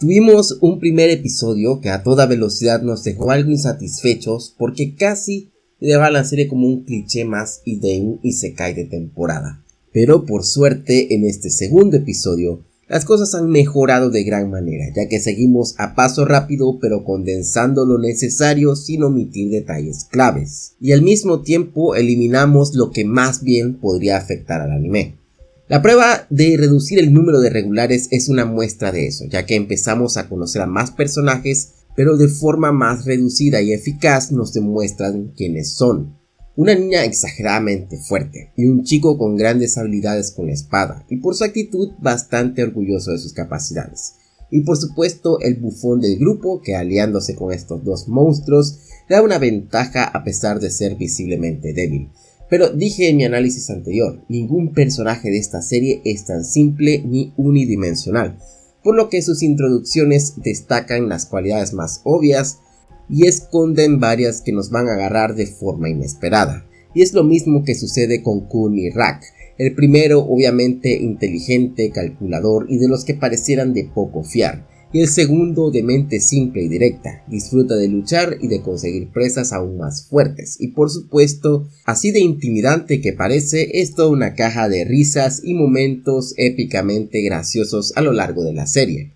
Tuvimos un primer episodio que a toda velocidad nos dejó algo insatisfechos porque casi le va a la serie como un cliché más y de un cae de temporada. Pero por suerte en este segundo episodio las cosas han mejorado de gran manera, ya que seguimos a paso rápido pero condensando lo necesario sin omitir detalles claves. Y al mismo tiempo eliminamos lo que más bien podría afectar al anime. La prueba de reducir el número de regulares es una muestra de eso, ya que empezamos a conocer a más personajes, pero de forma más reducida y eficaz nos demuestran quiénes son. Una niña exageradamente fuerte y un chico con grandes habilidades con la espada y por su actitud bastante orgulloso de sus capacidades. Y por supuesto el bufón del grupo que aliándose con estos dos monstruos da una ventaja a pesar de ser visiblemente débil. Pero dije en mi análisis anterior, ningún personaje de esta serie es tan simple ni unidimensional, por lo que sus introducciones destacan las cualidades más obvias y esconden varias que nos van a agarrar de forma inesperada. Y es lo mismo que sucede con Kun y Rak. El primero obviamente inteligente, calculador y de los que parecieran de poco fiar. Y el segundo de mente simple y directa, disfruta de luchar y de conseguir presas aún más fuertes. Y por supuesto, así de intimidante que parece, es toda una caja de risas y momentos épicamente graciosos a lo largo de la serie.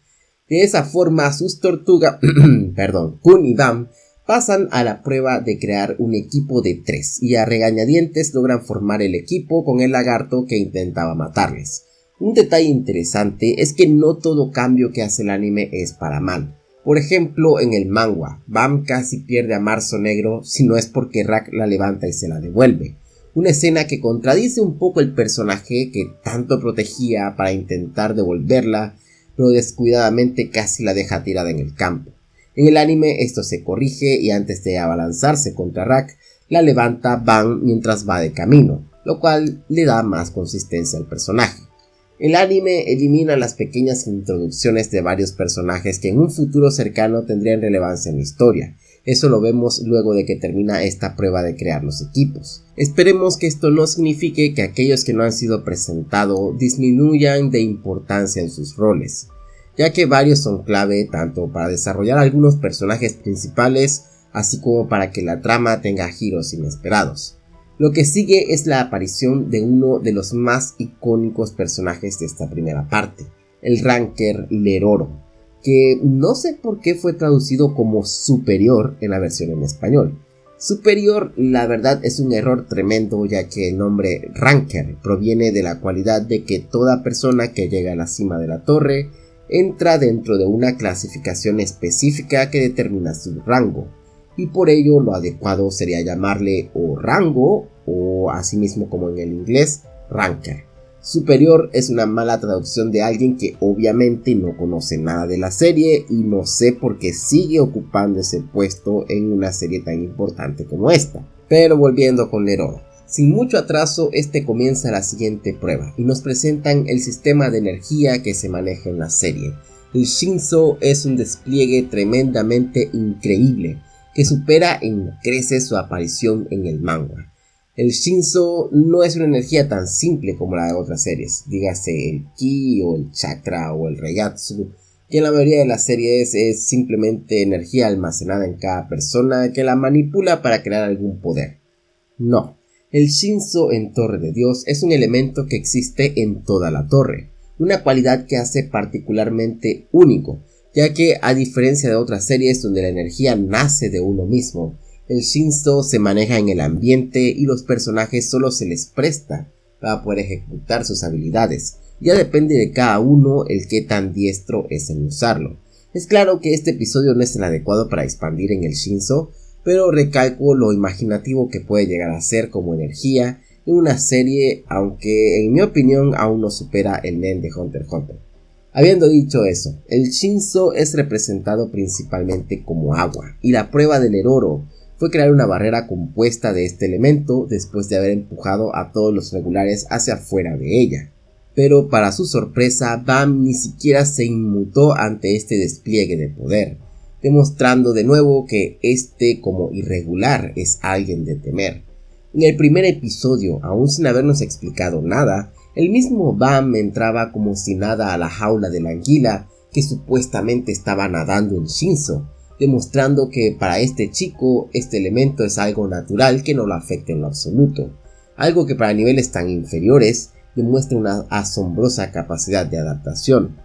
De esa forma sus tortugas, perdón, Kun y Bam pasan a la prueba de crear un equipo de tres y a regañadientes logran formar el equipo con el lagarto que intentaba matarles. Un detalle interesante es que no todo cambio que hace el anime es para mal. Por ejemplo, en el manga, Bam casi pierde a Marzo Negro si no es porque Rack la levanta y se la devuelve. Una escena que contradice un poco el personaje que tanto protegía para intentar devolverla pero descuidadamente casi la deja tirada en el campo. En el anime esto se corrige y antes de abalanzarse contra Rack, la levanta Van mientras va de camino, lo cual le da más consistencia al personaje. El anime elimina las pequeñas introducciones de varios personajes que en un futuro cercano tendrían relevancia en la historia. Eso lo vemos luego de que termina esta prueba de crear los equipos. Esperemos que esto no signifique que aquellos que no han sido presentados disminuyan de importancia en sus roles, ya que varios son clave tanto para desarrollar algunos personajes principales así como para que la trama tenga giros inesperados. Lo que sigue es la aparición de uno de los más icónicos personajes de esta primera parte, el Ranker Leroro, que no sé por qué fue traducido como superior en la versión en español. Superior, la verdad, es un error tremendo ya que el nombre Ranker proviene de la cualidad de que toda persona que llega a la cima de la torre entra dentro de una clasificación específica que determina su rango y por ello lo adecuado sería llamarle o rango o asimismo como en el inglés ranker. Superior es una mala traducción de alguien que obviamente no conoce nada de la serie y no sé por qué sigue ocupando ese puesto en una serie tan importante como esta. Pero volviendo con Leroro. Sin mucho atraso, este comienza la siguiente prueba y nos presentan el sistema de energía que se maneja en la serie. El Shinzo es un despliegue tremendamente increíble que supera en crece su aparición en el manga. El Shinzo no es una energía tan simple como la de otras series, dígase el Ki o el Chakra o el Reiatsu, que en la mayoría de las series es simplemente energía almacenada en cada persona que la manipula para crear algún poder. No, el Shinzo en Torre de Dios es un elemento que existe en toda la torre, una cualidad que hace particularmente único, ya que a diferencia de otras series donde la energía nace de uno mismo, el Shinzo se maneja en el ambiente y los personajes solo se les presta para poder ejecutar sus habilidades, ya depende de cada uno el que tan diestro es en usarlo. Es claro que este episodio no es el adecuado para expandir en el Shinzo, pero recalco lo imaginativo que puede llegar a ser como energía en una serie, aunque en mi opinión aún no supera el Nen de Hunter x Hunter. Habiendo dicho eso, el Shinzo es representado principalmente como agua, y la prueba del Eroro fue crear una barrera compuesta de este elemento después de haber empujado a todos los regulares hacia afuera de ella. Pero para su sorpresa, Bam ni siquiera se inmutó ante este despliegue de poder, demostrando de nuevo que este como irregular es alguien de temer. En el primer episodio, aún sin habernos explicado nada, el mismo Bam entraba como si nada a la jaula de la anguila que supuestamente estaba nadando en Shinzo, demostrando que para este chico este elemento es algo natural que no lo afecta en lo absoluto, algo que para niveles tan inferiores demuestra una asombrosa capacidad de adaptación.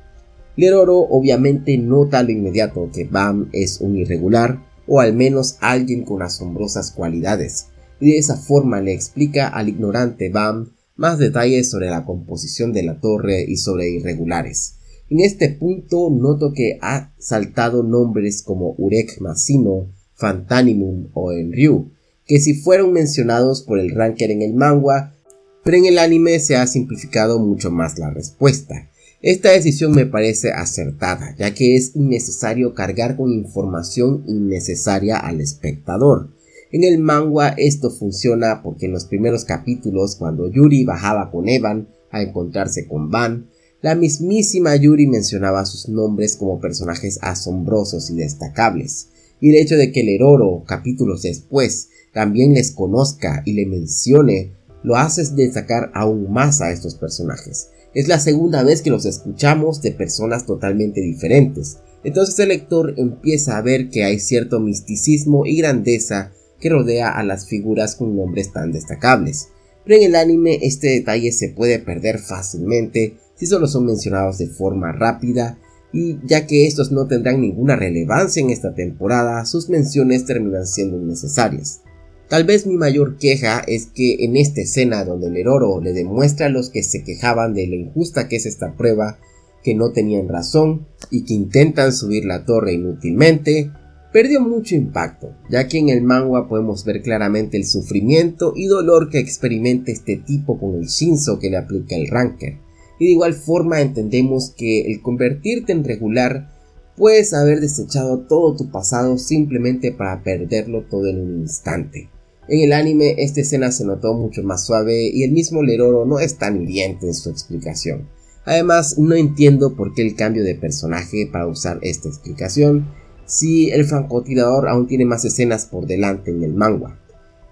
Leroro obviamente nota lo inmediato que Bam es un irregular o al menos alguien con asombrosas cualidades, y de esa forma le explica al ignorante Bam más detalles sobre la composición de la torre y sobre irregulares. En este punto noto que ha saltado nombres como Urek Masino, Fantanimum o Enryu, que si fueron mencionados por el ranker en el manga, pero en el anime se ha simplificado mucho más la respuesta. Esta decisión me parece acertada, ya que es innecesario cargar con información innecesaria al espectador. En el manga esto funciona porque en los primeros capítulos, cuando Yuri bajaba con Evan a encontrarse con Van, la mismísima Yuri mencionaba sus nombres como personajes asombrosos y destacables, y el hecho de que el Heroro, capítulos después, también les conozca y le mencione, lo hace destacar aún más a estos personajes. Es la segunda vez que los escuchamos de personas totalmente diferentes, entonces el lector empieza a ver que hay cierto misticismo y grandeza que rodea a las figuras con nombres tan destacables. Pero en el anime este detalle se puede perder fácilmente si solo son mencionados de forma rápida y ya que estos no tendrán ninguna relevancia en esta temporada, sus menciones terminan siendo innecesarias. Tal vez mi mayor queja es que en esta escena donde el Heroro le demuestra a los que se quejaban de lo injusta que es esta prueba, que no tenían razón y que intentan subir la torre inútilmente, perdió mucho impacto, ya que en el manga podemos ver claramente el sufrimiento y dolor que experimenta este tipo con el Shinzo que le aplica el Ranker y de igual forma entendemos que el convertirte en regular puedes haber desechado todo tu pasado simplemente para perderlo todo en un instante. En el anime esta escena se notó mucho más suave y el mismo Leroro no es tan hiriente en su explicación. Además no entiendo por qué el cambio de personaje para usar esta explicación si el francotirador aún tiene más escenas por delante en el manga.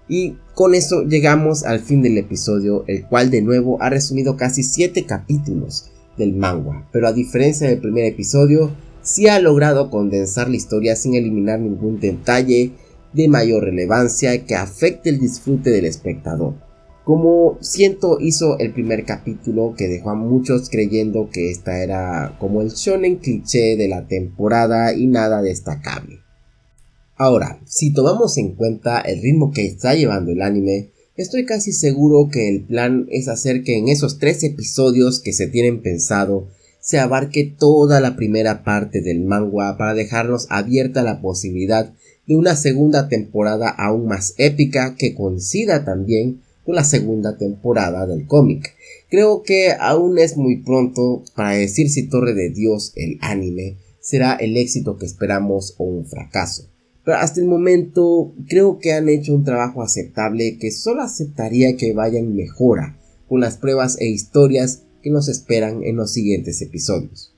Y con eso llegamos al fin del episodio, el cual de nuevo ha resumido casi 7 capítulos del manga, pero a diferencia del primer episodio, sí ha logrado condensar la historia sin eliminar ningún detalle de mayor relevancia que afecte el disfrute del espectador. Como siento hizo el primer capítulo que dejó a muchos creyendo que esta era como el shonen cliché de la temporada y nada destacable. Ahora, si tomamos en cuenta el ritmo que está llevando el anime, estoy casi seguro que el plan es hacer que en esos tres episodios que se tienen pensado se abarque toda la primera parte del manga para dejarnos abierta la posibilidad de una segunda temporada aún más épica que coincida también la segunda temporada del cómic. Creo que aún es muy pronto para decir si Torre de Dios, el anime, será el éxito que esperamos o un fracaso. Pero hasta el momento creo que han hecho un trabajo aceptable que solo aceptaría que vayan mejora con las pruebas e historias que nos esperan en los siguientes episodios.